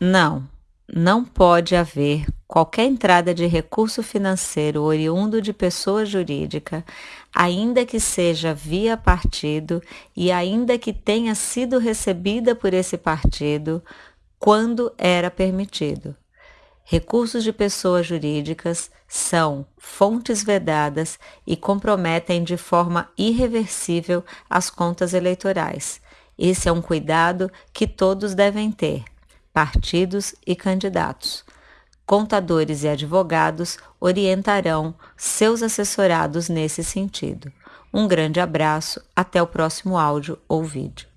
Não, não pode haver qualquer entrada de recurso financeiro oriundo de pessoa jurídica, ainda que seja via partido e ainda que tenha sido recebida por esse partido, quando era permitido. Recursos de pessoas jurídicas são fontes vedadas e comprometem de forma irreversível as contas eleitorais. Esse é um cuidado que todos devem ter partidos e candidatos. Contadores e advogados orientarão seus assessorados nesse sentido. Um grande abraço, até o próximo áudio ou vídeo.